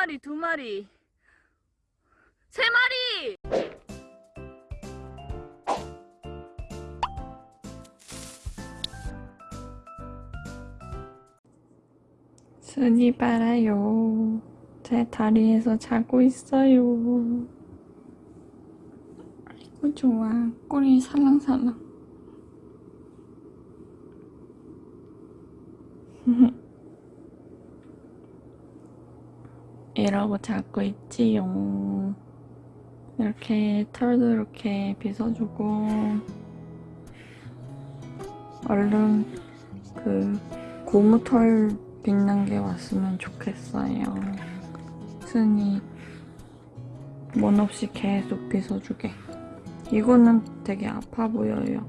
마리, 두 마리, 세 마리! 순이 빨아요. 제 다리에서 자고 있어요. 아이고 좋아. 꼬리 살랑살랑. 이러고 자고 있지요. 이렇게 털도 이렇게 빗어주고 얼른 그 고무털 빗는 게 왔으면 좋겠어요. 순이 뭔 없이 계속 빗어주게. 이거는 되게 아파 보여요.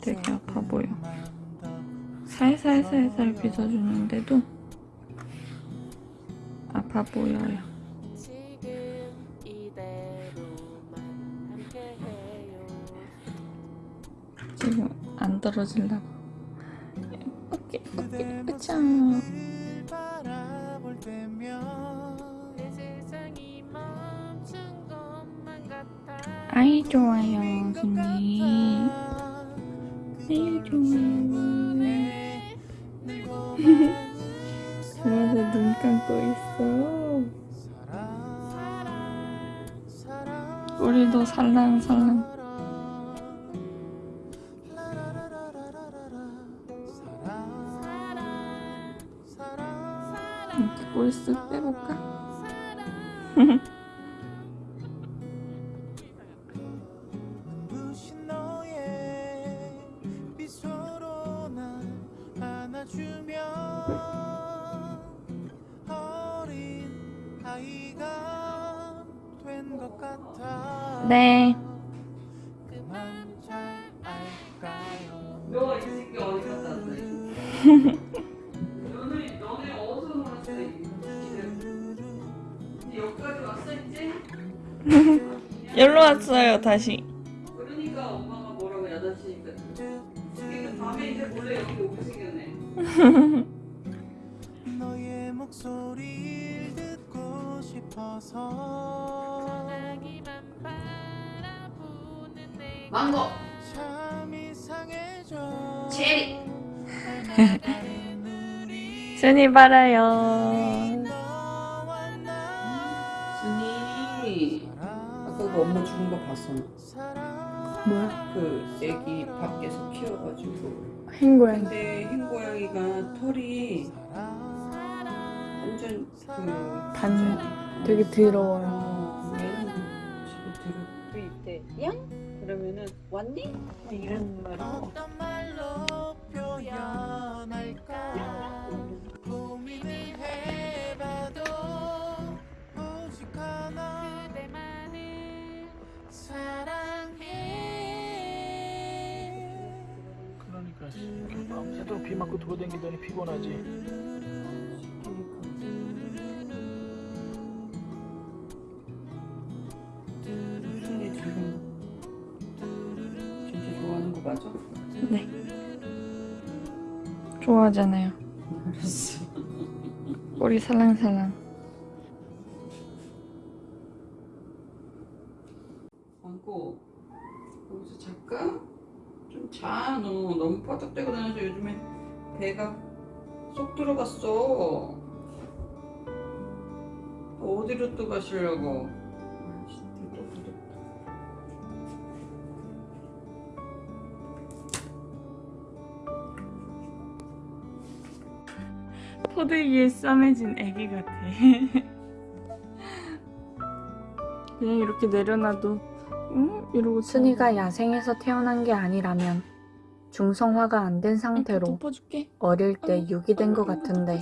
되게 아파 보여. 살살살살 빗어주는데도 아파 보여요. 지금 안 떨어질라고. 어깨, 어깨, 으짱. 아이 좋아요, 순이. 아이 좋아요. 눈 감고 있어. 우리도 살랑살랑. 이렇게 쓱 빼볼까? 여기로 왔어요, 다시. 그러니까 엄마가 뭐라고 야단치니까. 밤에 이제 몰래 여기 오게 생겼네. 싶어서 전화기만 바라보는 내 망고. 참 이상해져 체리. 순이 나 순이 아까 그 엄마 죽은 거 봤어? 뭐야? 그 애기 밖에서 키워가지고 흰고양이. 근데 흰 고양이가 털이 완전 그 반 되게 더러워요. 그 이때 양? 그러면은 왔니? 이런 말이 어떤 말로 표현할까 고민을 해봐도 오직 하나 그대만을 사랑해 그러니까 밤새도록 비 맞고 돌아다니더니 피곤하지 좋아하잖아요. 알았어. 꼬리 살랑살랑. 안고. 여기서 잠깐 좀 자. 너 너무 퍼덕대고 다녀서 요즘에 배가 쏙 들어갔어. 어디로 또 가시려고 포대기에 싸매진 애기 같아. 그냥 이렇게 내려놔도 응? 이러고 순이가 야생에서 태어난 게 아니라면 중성화가 안 된 상태로. 어릴 때 유기된 것 같은데.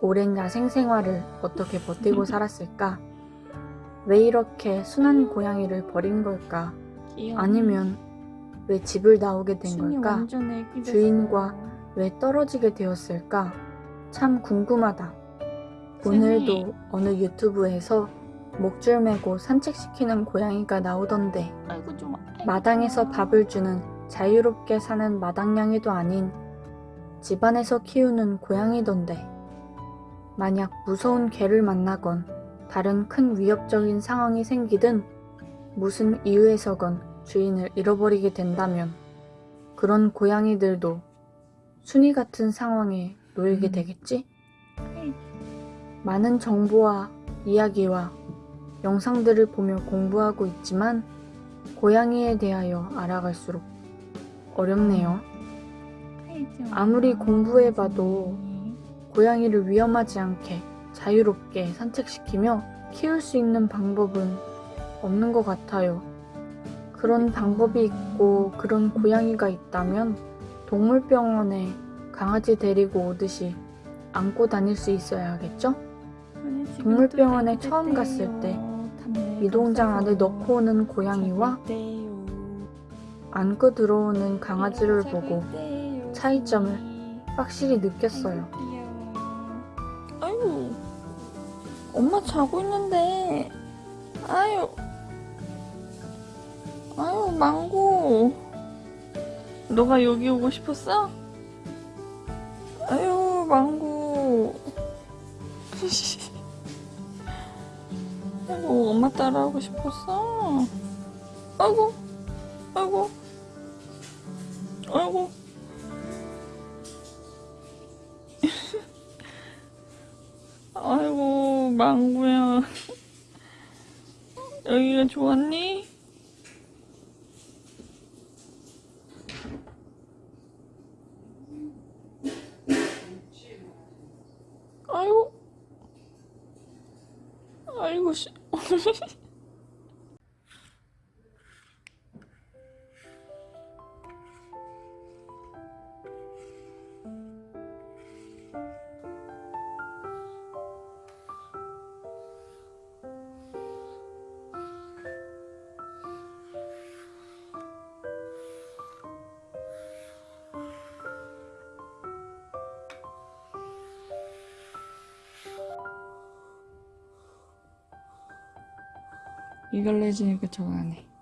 오랜 야생 생활을 어떻게 버티고 살았을까? 왜 이렇게 순한 고양이를 버린 걸까? 아니면 왜 집을 나오게 된 걸까? 주인과 왜 떨어지게 되었을까? 참 궁금하다. 오늘도 어느 유튜브에서 목줄 매고 산책시키는 고양이가 나오던데 마당에서. 밥을 주는 자유롭게 사는 마당냥이도 아닌 집안에서 키우는 고양이던데. 만약 무서운 개를 만나건 다른 큰 위협적인 상황이 생기든 무슨 이유에서건 주인을 잃어버리게 된다면 그런 고양이들도 순이 같은 상황에 놓이게 음. 되겠지? 많은 정보와 이야기와 영상들을 보며 공부하고 있지만 고양이에 대하여 알아갈수록 어렵네요. 아무리 공부해봐도 고양이를 위험하지 않게 자유롭게 산책시키며 키울 수 있는 방법은 없는 것 같아요. 그런 방법이 있고 그런 고양이가 있다면 동물병원에 강아지 데리고 오듯이 안고 다닐 수 있어야 하겠죠? 동물병원에 처음 갔을 때 이동장 안에 넣고 오는 고양이와 안고 들어오는 강아지를 보고 차이점을 확실히 느꼈어요. 아이고, 엄마 자고 있는데. 아유, 아유, 망고. 너가 여기 오고 싶었어? 아이고, 엄마 따라하고 싶었어. 아이고, 아이고, 아이고. 아이고 망구야 여기가 좋았니? 아이고 아 이고 씨 이걸 내주니까 저거 안 해.